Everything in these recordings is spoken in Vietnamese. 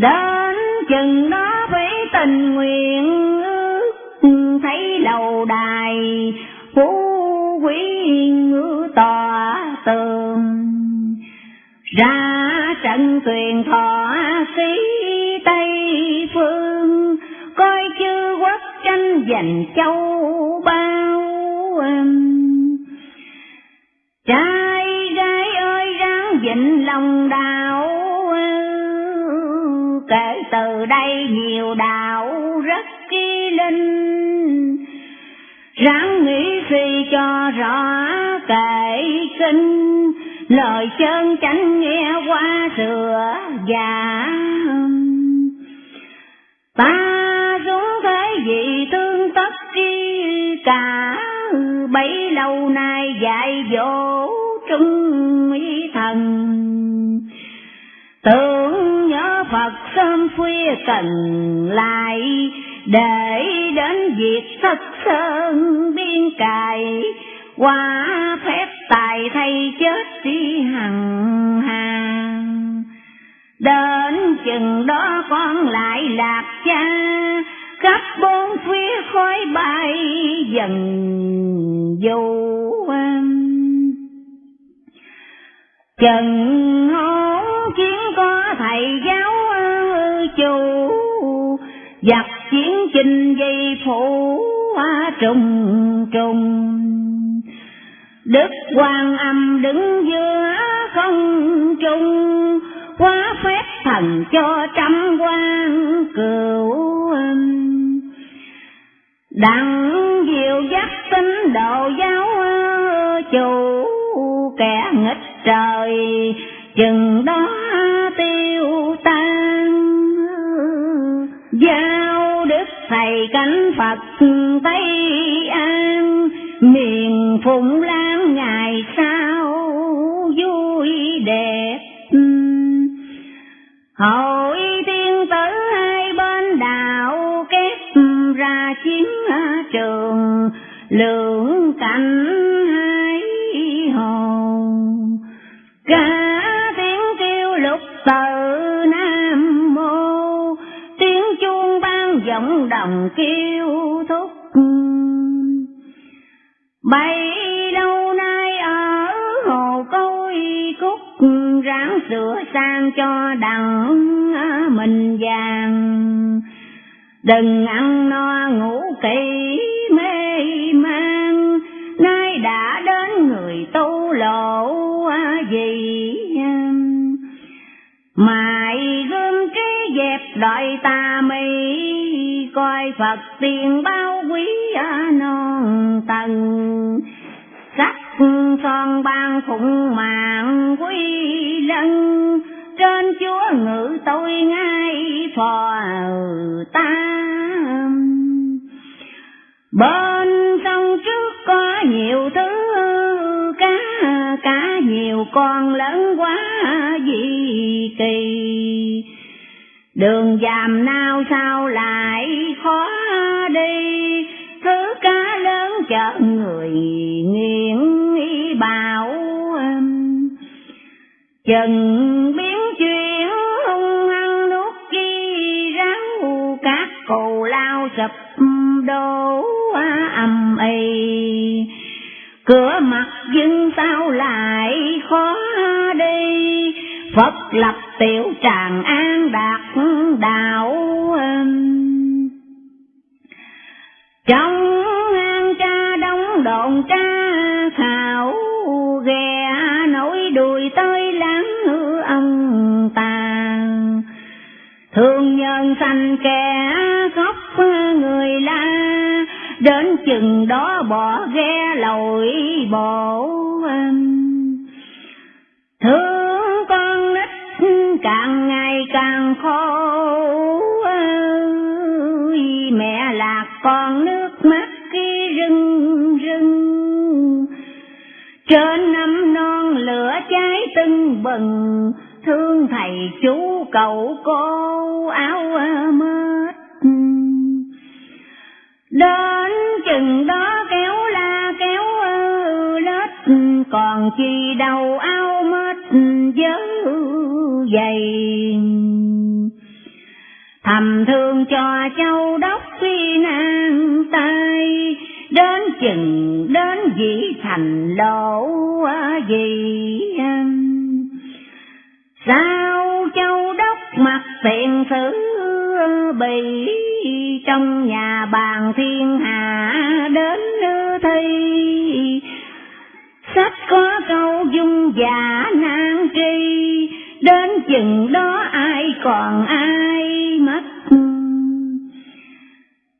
Đến chừng đó phải tình nguyện thấy lầu đài, phú quý ngữ tòa tường. Ra trận thuyền thọ sĩ tây phương, coi chư quốc tranh giành châu bao trai gái ơi, ráng vịnh lòng đài kể từ đây nhiều đạo rất kỳ linh. Ráng nghĩ suy cho rõ kệ kinh lời chân chánh nghe qua sửa già ta xuống thế gì tương tất chi cả. Bấy lâu nay dạy dỗ trung ý thần. Tưởng Phật sớm khuya cần lại, để đến việc thất sơn biên cài. Qua phép tài thay chết đi hằng hàng. Đến chừng đó con lại lạc cha khắp bốn phía khói bay dần dù chừng hôn chiến có thầy giáo ờ, chủ. Giặc chiến trình dây phủ ờ, trùng trùng. Đức quan âm đứng giữa không trung quá phép thần cho trăm quan cửu đặng diệu dắt tín đồ giáo ờ, chủ, kẻ nghịch trời, chừng đó thầy cánh phật tây an miền phụng lan ngày sau vui đẹp. Hội tiên tử hai bên đạo kép ra chiến trường, lượng cảnh giọng đồng kêu thúc bay lâu nay ở hồ côi cúc ráng sửa sang cho đặng mình vàng đừng ăn no ngủ kỳ. Đợi ta mi coi phật tiền bao quý non tầng. Sắc son ban phụng mạng quý lân. Trên chúa ngự tôi ngay phò ta bên sông trước có nhiều thứ, cá cá nhiều con lớn quá gì kỳ đường dàm nào sao lại khó đi? Thứ cá lớn chợ người nghiện bảo chừng biến chuyển, hung hăng nuốt chi ráo các cù lao sập đổ âm y cửa mặt dưng sao lại khó đi? Phật lập tiểu tràng an đạt đạo trong an cha đóng đồn cha khảo ghe nổi đùi tới láng hư ông tàn thương nhân sanh kẻ khóc người la, đến chừng đó bỏ ghe lội bộ. Còn nước mắt khi rưng rưng. Trên năm non lửa cháy tưng bừng, thương thầy chú cậu cô áo mết. Đến chừng đó kéo la kéo lết, còn chi đầu áo mết dớ dày thầm thương cho châu đốc khi nan tay, đến chừng đến dĩ thành lộ gì sao châu đốc mặt tiền sử bị, trong nhà bàn thiên hạ đến thi. Sách có câu dung giả nan tri, đến chừng đó ai còn ai?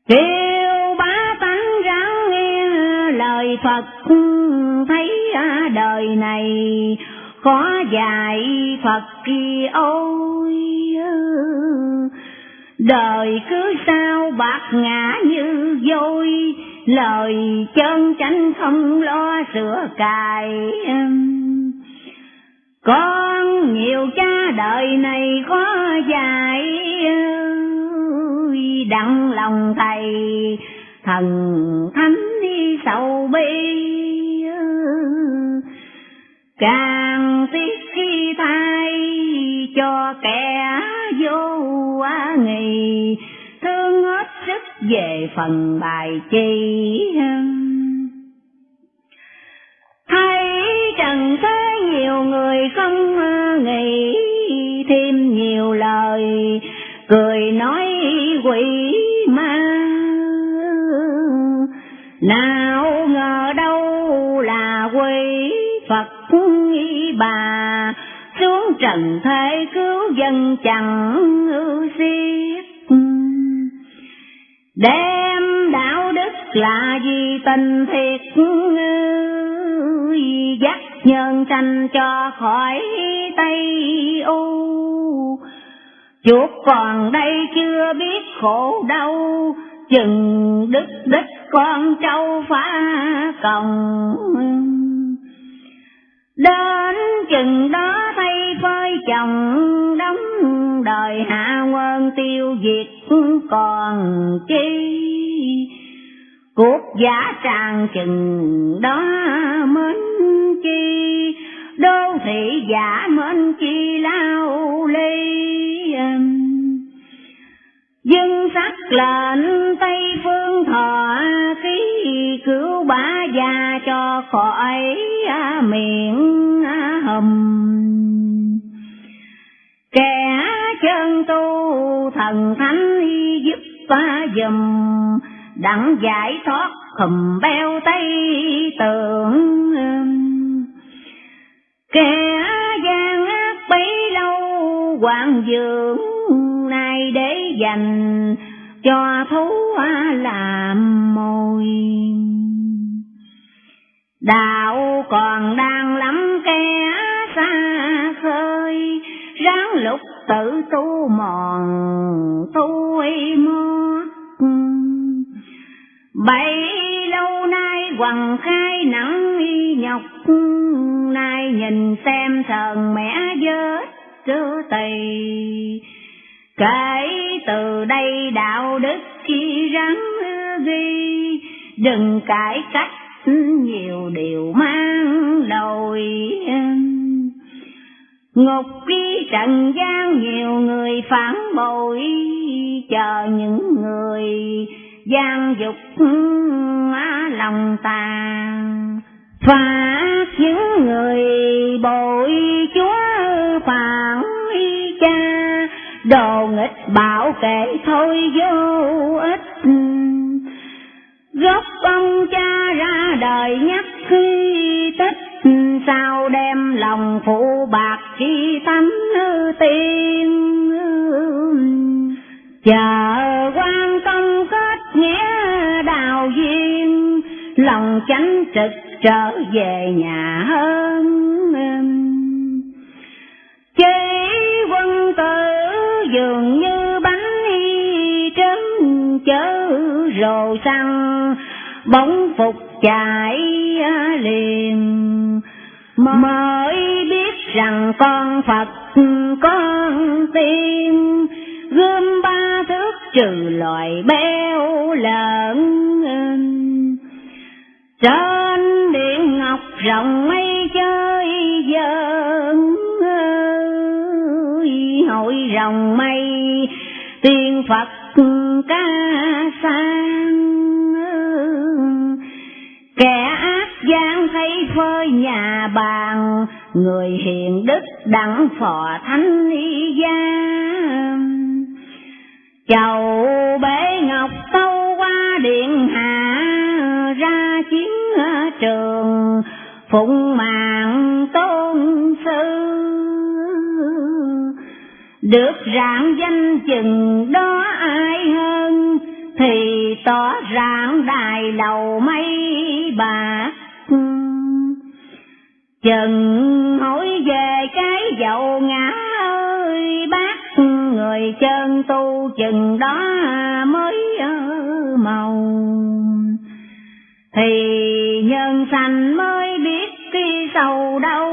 Kêu bá tánh ráng nghe lời phật, thấy à, đời này khó dài phật kia ôi ừ, đời cứ sao bạc ngã như vôi, lời chân chánh không lo sửa cài ừ. con nhiều cha đời này khó ừ vui đặng lòng thầy, thần thánh đi sầu bi càng tiếc khi thay cho kẻ vô nghị thương hết sức về phần bài chi. Thấy trần thế nhiều người không nghĩ thêm nhiều lời cười nói quỷ ma. Nào ngờ đâu là quỷ phật bà. Xuống trần thế cứu dân chẳng ưu xiết. Đem đạo đức là gì tình thiệt dắt nhân tranh cho khỏi tây u chuột còn đây chưa biết khổ đau, chừng đức đích con trâu phá còng. Đến chừng đó thay phơi chồng đóng đời hạ quân tiêu diệt còn chi. Cuộc giả tràn chừng đó mến chi, đô thị giả mến chi lao ly dân sắc lệnh tây phương thọ ký cứu bá già cho khỏi à, miệng à, hầm. Kẻ chân tu thần thánh giúp ta dùm, đặng giải thoát khùm beo tây tượng. Kẻ Quang dưỡng nay để dành cho thú làm mồi đạo còn đang lắm kẻ xa khơi, ráng lục tự tu mòn tu mót bấy lâu nay quằn khai nắng nhọc, nay nhìn xem thần mẹ giới trưa tỳ kể từ đây đạo đức chi rắn ghi, đừng cải cách nhiều điều mang lồi ngục đi trần gian nhiều người phản bội, chờ những người gian dục lòng tàn. Phạt những người bội chúa phạt đồ nghịch bảo kệ thôi vô ích. Gốc ông cha ra đời nhắc khi tích, sao đem lòng phụ bạc chi thánh tiên. Chờ quan công kết nghĩa đào duyên, lòng chánh trực trở về nhà hơn. Dường như bánh y chớ rồ xăng, bóng phục chạy à, liền. Mới biết rằng con Phật con tiên gươm ba thước trừ loài béo lợn trên điện ngọc rộng mây chơi dơn hội rồng mây. Tiên Phật ca sang. Kẻ ác gian thấy phơi nhà bàn, người hiền đức đặng phò thánh y gia chầu bể ngọc tâu qua điện hạ, ra chiến trường, phụng mạng được rạng danh chừng đó ai hơn? Thì tỏ rạng đài lầu mây bạc chừng hỏi về cái dậu ngã ơi, bác người chân tu chừng đó mới màu. Thì nhân sanh mới biết khi sầu đâu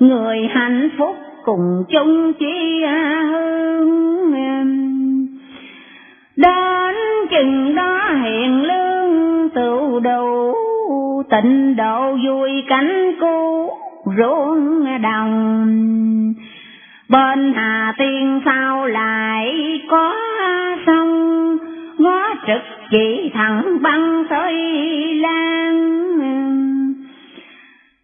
người hạnh phúc cùng chung chi hương. Đến chừng đó hiện lương, tự đủ tịnh độ vui cánh cu ruộng đồng. Bên hà tiên sao lại có sông, ngó trực chỉ thẳng băng tới lan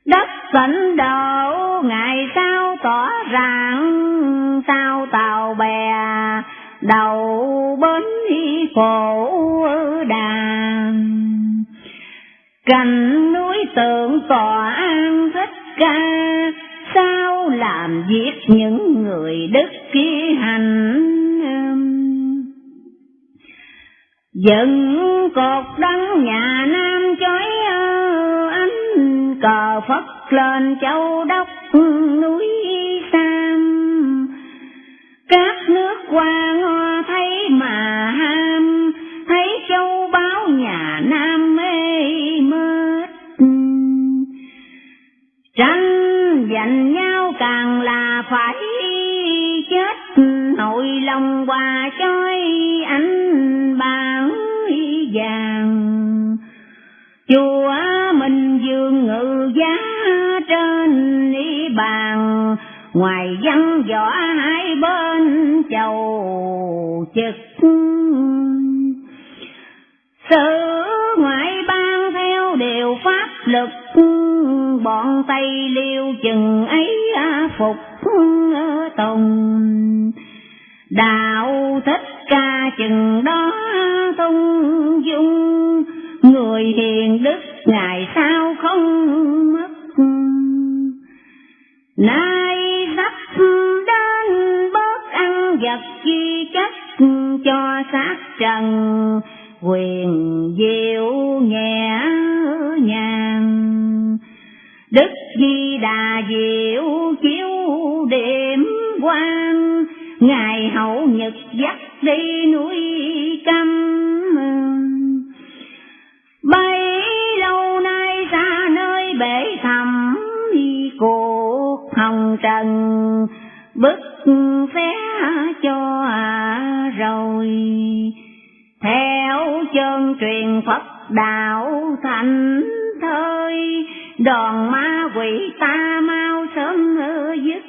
đất tịnh độ, ngày sau tỏ ràng sao tàu bè đầu bến cổ đàn cành núi tượng tòa an thích ca, sao làm giết những người đức kia hành? Dựng cột đăng nhà nam chói cờ phất lên châu đốc, núi sam. Các nước qua hoa thấy mà ham, thấy châu báo nhà nam mê mệt tranh giành nhau càng là phải chết nội lòng hòa chói ánh bảng vàng. Chùa ngoài văn võ hai bên chầu trực sự ngoại ban theo điều pháp lực, bọn tây liêu chừng ấy phục tùng đạo thích ca chừng đó tung dung, người hiền đức ngày sau không mất? Nay cho xác trần quyền diệu nhẹ nhàng. Đức di đà diệu chiếu điểm quang, ngài hậu nhật dắt đi núi chân truyền Phật đạo thành thơi. Đòn ma quỷ ta mau sớm dứt.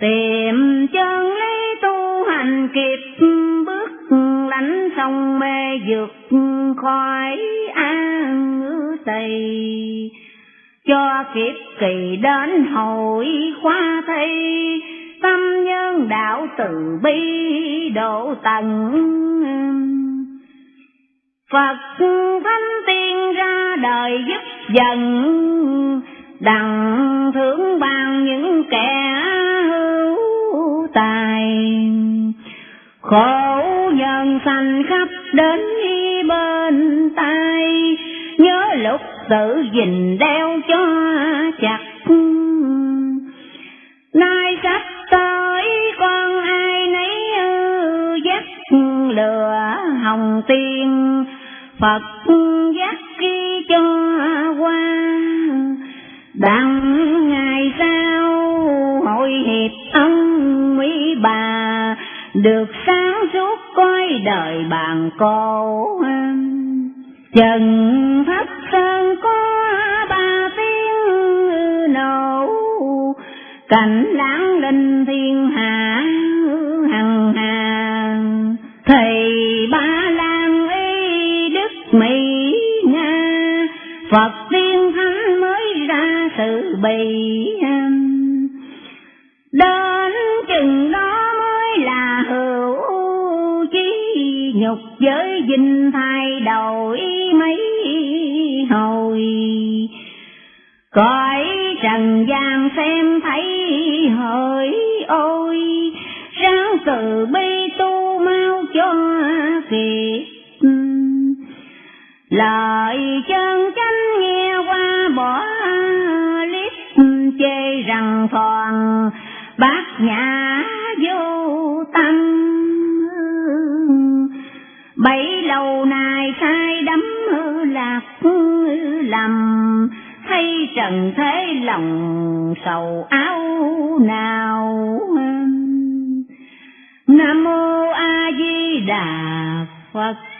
Tìm chân lý tu hành kịp, bước lánh sông mê vượt khỏi an tỳ. Cho kiếp kỳ đến hội khoa thi, tâm nhân đạo từ bi độ tận. Phật thánh tiên ra đời giúp dần đặng thưởng ban những kẻ hữu tài. Khổ nhân sanh khắp đến bên tay nhớ lúc tự gìn đeo cho chặt Phật dắt khi cho qua đặng ngày sau, hội hiệp ông mỹ bà được sáng suốt coi đời bàn cô chân. Thất ra sự bị Đến chừng đó mới là hữu chi nhục giới dinh thay đổi mấy hồi. Cõi trần gian xem thấy hỡi ôi, Ráng từ bi tu mau cho kịp. Lời chân nhã vô tâm Bảy lâu nay sai đắm lạc lầm, Thấy trần thế lòng sầu áo nào. Nam mô A Di Đà Phật.